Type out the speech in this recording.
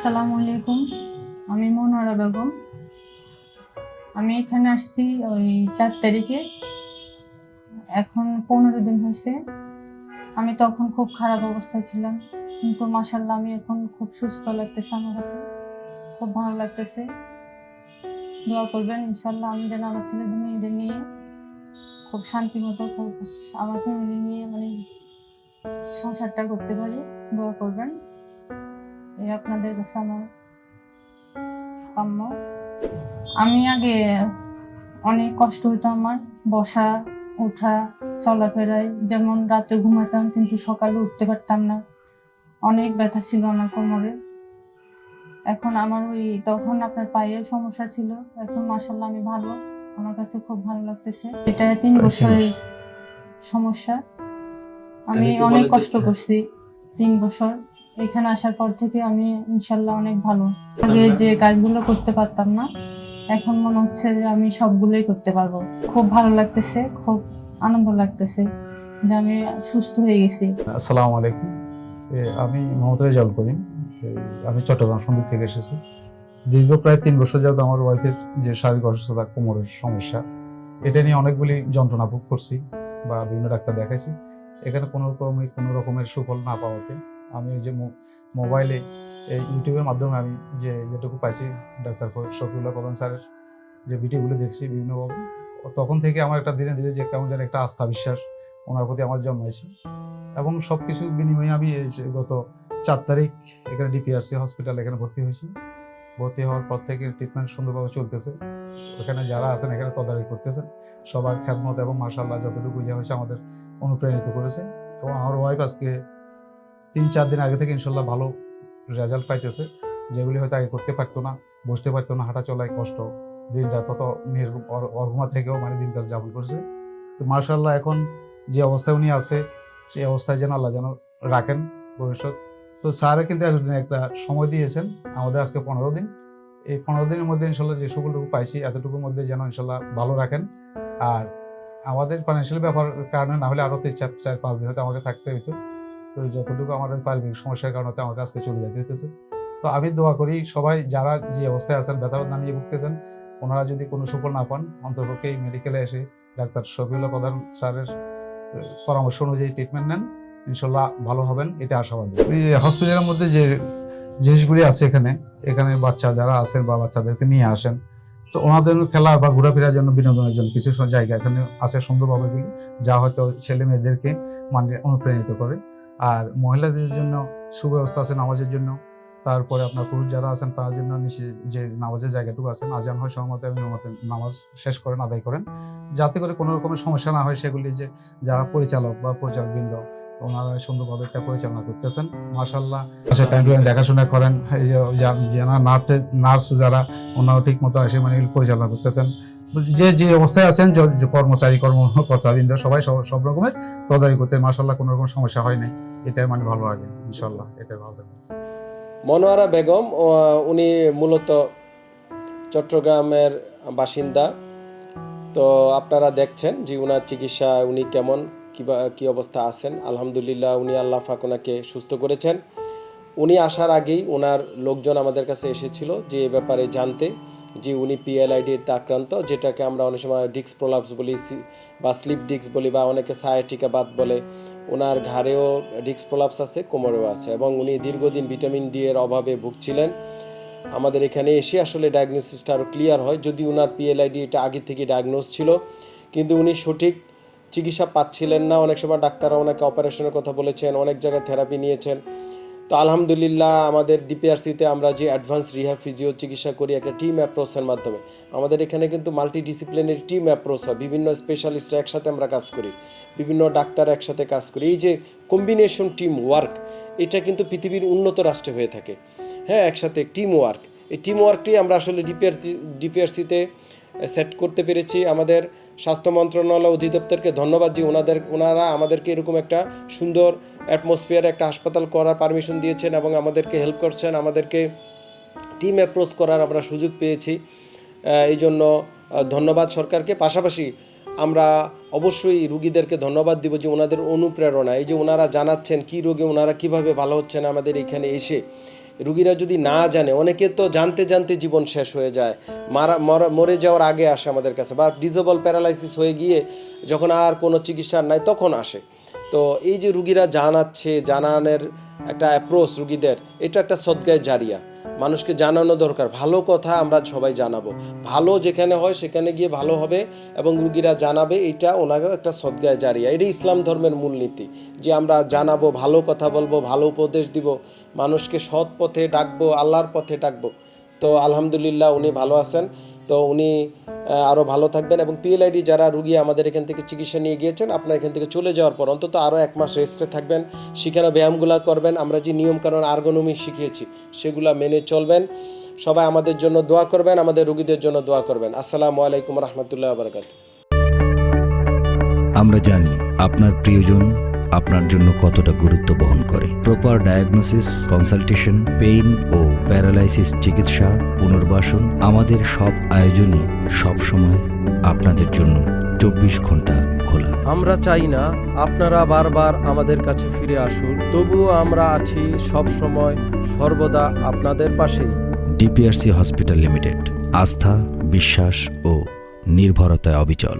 আসসালামু আলাইকুম। আমি মনোয়ারা বেগম। আমি এখানে আসছি ওই চার তারিখে। এখন পনেরো দিন হয়েছে। আমি তখন খুব খারাপ অবস্থায় ছিলাম। কিন্তু মাসাল্লাহ আমি এখন খুব সুস্থ লাগতেছে আমার কাছে। খুব ভালো লাগতেছে। দোয়া করবেন ইনশাল্লাহ আমি যেন আমার ছেলেদের মেয়েদের নিয়ে খুব শান্তি মতো আমার ফ্যামিলি নিয়ে মানে সংসারটা করতে পারি। দোয়া করবেন। এই আপনাদের কাছে আমার কাম্য। আমি আগে অনেক কষ্ট হতো আমার বসা ওঠা চলাফেরায়। যেমন রাতে ঘুমাতাম কিন্তু সকালে উঠতে পারতাম না। অনেক ব্যথা ছিল আমার কোমরে। এখন আমার ওই তখন আপনার পায়ের সমস্যা ছিল। এখন মাসাল্লাহ আমি ভালো। আমার কাছে খুব ভালো লাগতেছে। এটা তিন বছরের সমস্যা। আমি আমি অনেক কষ্ট করছি তিন বছর। এখানে আসার পর থেকে আমি ইনশাল্লাহ অনেক ভালো। আগে যে কাজগুলো করতে পারতাম না এখন মনে হচ্ছে যে আমি সবগুলোই করতে পারব। খুব ভালো লাগতেছে খুব আনন্দ লাগতেছে যে আমি সুস্থ হয়ে গেছি। আসসালামু আলাইকুম। আমি মোহাম্মদ রেজাউল করিম আমি চট্টগ্রাম সন্দ্বীপ থেকে এসেছি। দীর্ঘ প্রায় তিন বছর যাবত আমার ওয়াইফের যে শারীরিক অসুস্থতা কোমরের সমস্যা এটা নিয়ে অনেকগুলি যন্ত্রণা ভোগ করছি বা বিভিন্ন ডাক্তার দেখাইছি। এখানে কোনো রকমের কোনো রকমের সুফল না পাওয়াতে আমি যে মোবাইলে এই ইউটিউবের মাধ্যমে আমি যে যেটুকু পাইছি, ডাক্তার শফিউল্লাহ প্রধান স্যারের যে ভিডিওগুলো দেখছি বিভিন্নভাবে তখন থেকে আমার একটা ধীরে ধীরে যে কেমন যেন একটা আস্থা, বিশ্বাস ওনার প্রতি আমার জন্মাইছে। এবং সব কিছু বিনিময়ে আমি গত চার তারিখ এখানে ডিপিআরসি হসপিটাল এখানে ভর্তি হয়েছি। ভর্তি হওয়ার পর থেকে ট্রিটমেন্ট সুন্দরভাবে চলতেছে। এখানে যারা আছেন, এখানে তদারকি করতেছেন। সবার খ্যাতমত এবং মার্শাল্লাহ যতটুকু ইয়ে হয়েছে আমাদের অনুপ্রাণিত করেছে। এবং আমার ওয়াইফ আজকে তিন চার দিন আগে থেকে ইনশাল্লাহ ভালো রেজাল্ট পাইতেছে। যেগুলি হয়তো আগে করতে পারতো না, বসতে পারতো না, হাঁটা চলায় কষ্ট। দিনটা তত মেয়ের অর্ঘমা থেকেও মানে দিনকাল যাপন করছে। তো মার্শাল্লাহ এখন যে অবস্থায় উনি আছে, সেই অবস্থায় যেন আল্লাহ যেন রাখেন ভবিষ্যৎ। তো স্যারে কিন্তু একদিন একটা সময় দিয়েছেন, আমাদের আজকে পনেরো দিন। এই পনেরো দিনের মধ্যে ইনশাল্লাহ যে সকলটুকু পাইছি, এতটুকুর মধ্যে যেন ইনশাল্লাহ ভালো রাখেন। আর আমাদের ফাইন্যান্সিয়াল ব্যাপার কারণে না হলে আরও তিন চার চার পাঁচ দিন হয়তো আমাকে থাকতে হতো তো যতটুকু আমার পারিবারিক সমস্যার কারণে আমাকে আজকে চলে যেতে হতেছে তো আমি দোয়া করি সবাই যারা যে অবস্থায় আছেন ব্যথা না নিয়ে ভুগতেছেন, ওনারা যদি কোনো সুফল না পান অন্তর্পক্ষে এই মেডিকেলে এসে ডাক্তার শফিউল্লাহ প্রধান স্যারের পরামর্শ অনুযায়ী ট্রিটমেন্ট নেন। ইনশাল্লাহ ভালো হবেন, এটা আশাবাদী। এই হসপিটালের মধ্যে যে জিনিসগুলি আছে এখানে এখানে বাচ্চা যারা আছেন বা বাচ্চাদেরকে নিয়ে আসেন, তো ওনাদের জন্য খেলা বা ঘোরাফেরার জন্য বিনোদনের জন্য কিছু জায়গা এখানে আছে সুন্দরভাবে যা হয়তো ছেলে মেয়েদেরকে মানে অনুপ্রাণিত করে। আর মহিলাদের জন্য সুব্যবস্থা আছে নামাজের জন্য। তারপরে আপনার পুরুষ যারা আছেন, তার জন্য নিচে যে নামাজের জায়গাটুকু আছেন, আজান হয় সময় এবং নামাজ শেষ করেন, আদায় করেন। যাতে করে কোনো রকমের সমস্যা না হয় সেগুলি যে যারা পরিচালক বা পরিচালক বৃন্দ ওনারা সুন্দরভাবে এটা পরিচালনা করতেছেন। মাসাল্লাহ আচ্ছা টাইম টু টাইম দেখাশোনা করেন। যারা নার্স নার্স যারা ওনারা ঠিক মতো আসে মানে পরিচালনা করতেছেন। যে যে অবস্থায় আছেন কর্মচারী, কর্মকর্তা, বৃন্দ, সবাই সব রকমের তদারি করতে মাসাল্লাহ কোনো রকম সমস্যা হয় নাই। এটাই মানে ভালো লাগে ইনশাল্লাহ এটাই ভালো লাগে। মনোয়ারা বেগম উনি মূলত চট্টগ্রামের বাসিন্দা। তো আপনারা দেখছেন যে উনার চিকিৎসা উনি কেমন, কিবা, কি অবস্থা আছেন। আলহামদুলিল্লাহ, উনি আল্লাহ ফাক ওনাকে সুস্থ করেছেন। উনি আসার আগেই ওনার লোকজন আমাদের কাছে এসেছিল যে ব্যাপারে জানতে। যে উনি পিএলআইডিতে আক্রান্ত, যেটাকে আমরা অনেক সময় ডিক্স প্রলাপস বলি বা স্লিপ ডিক্স বলি, বা অনেকে সায়াটিকা বাত বলে ওনার ঘাড়েও ডিক্স প্রলাপস আছে, কোমরেও আছে, এবং উনি দীর্ঘদিন ভিটামিন ডি এর অভাবে ভুগছিলেন। আমাদের এখানে এসে আসলে ডায়াগনোসিসটা আরও ক্লিয়ার হয়, যদি ওনার পিএলআইডি এটা আগে থেকে ডায়াগনোস ছিল, কিন্তু উনি সঠিক চিকিৎসা পাচ্ছিলেন না। অনেক সময় ডাক্তাররা ওনাকে অপারেশনের কথা বলেছেন, অনেক জায়গায় থেরাপি নিয়েছেন। তো আলহামদুলিল্লাহ আমাদের ডিপিআরসিতে আমরা যে অ্যাডভান্স রিহ্যাব ফিজিও চিকিৎসা করি একটা টিম অ্যাপ্রোচের মাধ্যমে। আমাদের এখানে কিন্তু মাল্টি ডিসিপ্লিনারি টিম অ্যাপ্রোচ হয়। বিভিন্ন স্পেশালিস্ট একসাথে আমরা কাজ করি। বিভিন্ন ডাক্তার একসাথে কাজ করি। এই যে কম্বিনেশন টিম ওয়ার্ক এটা কিন্তু পৃথিবীর উন্নত রাষ্ট্রে হয়ে থাকে। হ্যাঁ একসাথে টিম ওয়ার্ক এই টিম ওয়ার্কটি আমরা আসলে ডিপিআরসি ডিপিআরসিতে সেট করতে পেরেছি। আমাদের স্বাস্থ্য মন্ত্রণালয় অধিদপ্তরকে ধন্যবাদ যে ওনাদের, ওনারা আমাদেরকে এরকম একটা সুন্দর অ্যাটমসফিয়ার একটা হাসপাতাল করার পারমিশন দিয়েছেন এবং আমাদেরকে হেল্প করছেন। আমাদেরকে টিম অ্যাপ্রোচ করার আমরা সুযোগ পেয়েছি। এই জন্য ধন্যবাদ সরকারকে। পাশাপাশি আমরা অবশ্যই রুগীদেরকে ধন্যবাদ দিব যে ওনাদের অনুপ্রেরণা এই যে ওনারা জানাচ্ছেন কি রোগে ওনারা কীভাবে ভালো হচ্ছেন আমাদের এখানে এসে। রুগীরা যদি না জানে, অনেকে তো জানতে জানতে জীবন শেষ হয়ে যায়। মারা, মরা- যাওয়ার আগে আসে আমাদের কাছে বা ডিজেবল প্যারালাইসিস হয়ে গিয়ে যখন আর কোনো চিকিৎসা নাই তখন আসে। তো এই যে রুগীরা জানাচ্ছে, জানানের একটা অ্যাপ্রোচ রুগীদের, এটা একটা সদ্গায় জারিয়া। মানুষকে জানানো দরকার। ভালো কথা আমরা সবাই জানাব। ভালো যেখানে হয় সেখানে গিয়ে ভালো হবে এবং রুগীরা জানাবে, এটা ওনাকে একটা সদ্গায় জারিয়া। এটা ইসলাম ধর্মের মূলনীতি যে আমরা জানাব, ভালো কথা বলব, ভালো উপদেশ দিব, মানুষকে সৎ পথে ডাকবো, আল্লাহর পথে ডাকবো। তো আলহামদুলিল্লাহ উনি ভালো আছেন। তো উনি আরও ভালো থাকবেন এবং পিএলআইডি যারা রুগী আমাদের এখান থেকে চিকিৎসা নিয়ে গিয়েছেন, আপনার এখান থেকে চলে যাওয়ার পর অন্তত আরও এক মাস রেস্টে থাকবেন, সেখানে ব্যায়ামগুলো করবেন। আমরা যে নিয়মকানুন আর্গনমি শিখিয়েছি, সেগুলা মেনে চলবেন। সবাই আমাদের জন্য দোয়া করবেন, আমাদের রুগীদের জন্য দোয়া করবেন। আসসালামু আলাইকুম রহমতুল্লাহ আমরা জানি আপনার প্রিয়জন আপনার জন্য কতটা গুরুত্ব বহন করে। প্রপার ডায়াগনোসিস কনসালটেশন পেইন ও প্যারালাইসিস চিকিৎসা পুনর্বাসন আমাদের সব আয়োজনই সবসময় আপনাদের জন্য চব্বিশ ঘণ্টা খোলা। আমরা চাই না আপনারা বারবার আমাদের কাছে ফিরে আসুন তবুও আমরা আছি সব সময় সর্বদা আপনাদের পাশেই। ডিপিআরসি হসপিটাল লিমিটেড আস্থা বিশ্বাস ও নির্ভরতায় অবিচল।